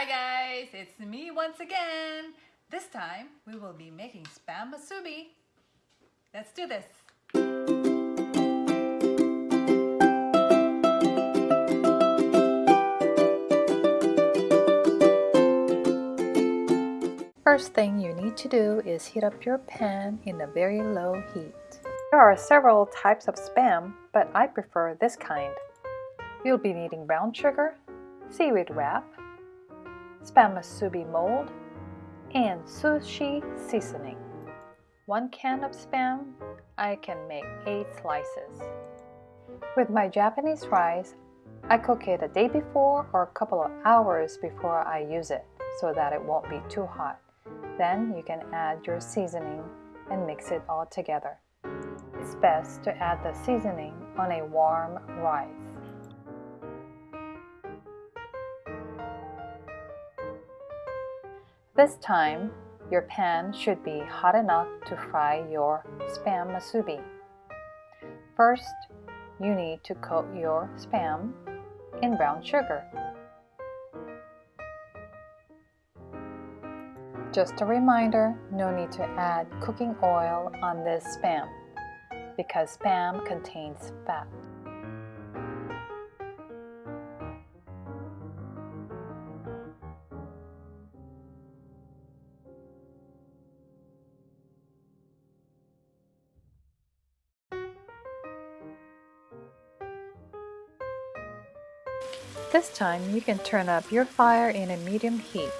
Hi guys, it's me once again. This time we will be making spam musubi. Let's do this. First thing you need to do is heat up your pan in a very low heat. There are several types of spam, but I prefer this kind. You'll be needing brown sugar, seaweed wrap, spam musubi mold, and sushi seasoning. One can of spam, I can make 8 slices. With my Japanese rice, I cook it a day before or a couple of hours before I use it so that it won't be too hot. Then you can add your seasoning and mix it all together. It's best to add the seasoning on a warm rice. This time, your pan should be hot enough to fry your spam musubi. First, you need to coat your spam in brown sugar. Just a reminder, no need to add cooking oil on this spam because spam contains fat. This time you can turn up your fire in a medium heat.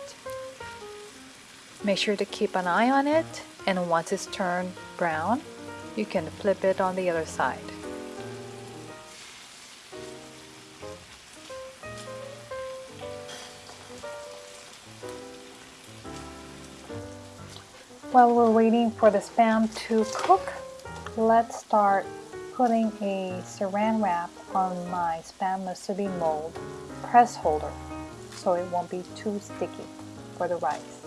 Make sure to keep an eye on it and once it's turned brown, you can flip it on the other side. While we're waiting for the spam to cook, let's start putting a saran wrap on my spam musubi mold press holder so it won't be too sticky for the rice.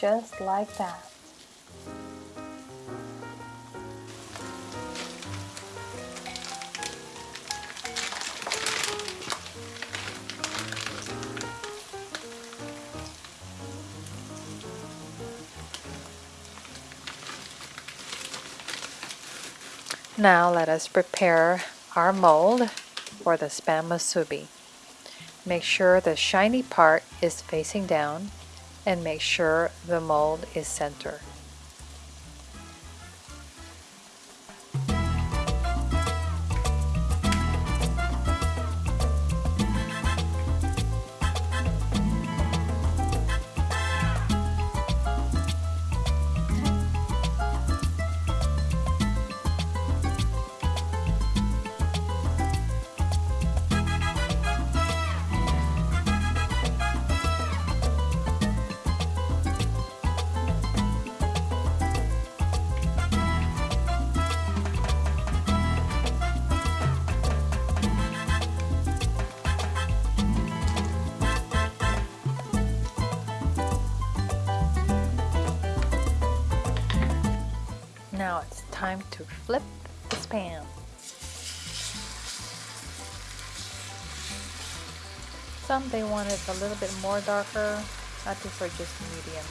Just like that. Now let us prepare our mold for the spam musubi. Make sure the shiny part is facing down and make sure the mold is center. Time to flip the spam. Some they want it a little bit more darker. I prefer just medium.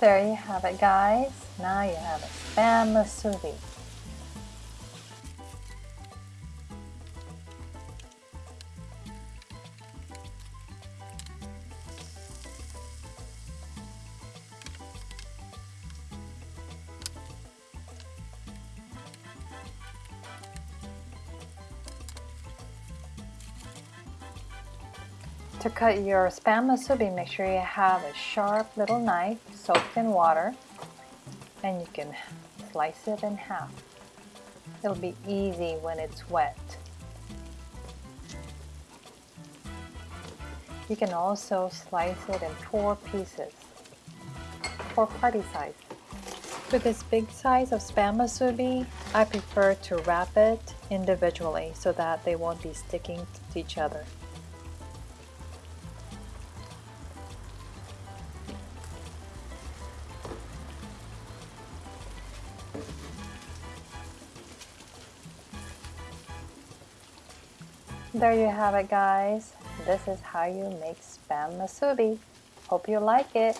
There you have it guys. Now you have a spam musubi. To cut your spam musubi, make sure you have a sharp little knife soaked in water and you can slice it in half. It'll be easy when it's wet. You can also slice it in four pieces, for party size. For this big size of spam musubi, I prefer to wrap it individually so that they won't be sticking to each other. There you have it guys. This is how you make spam musubi. Hope you like it.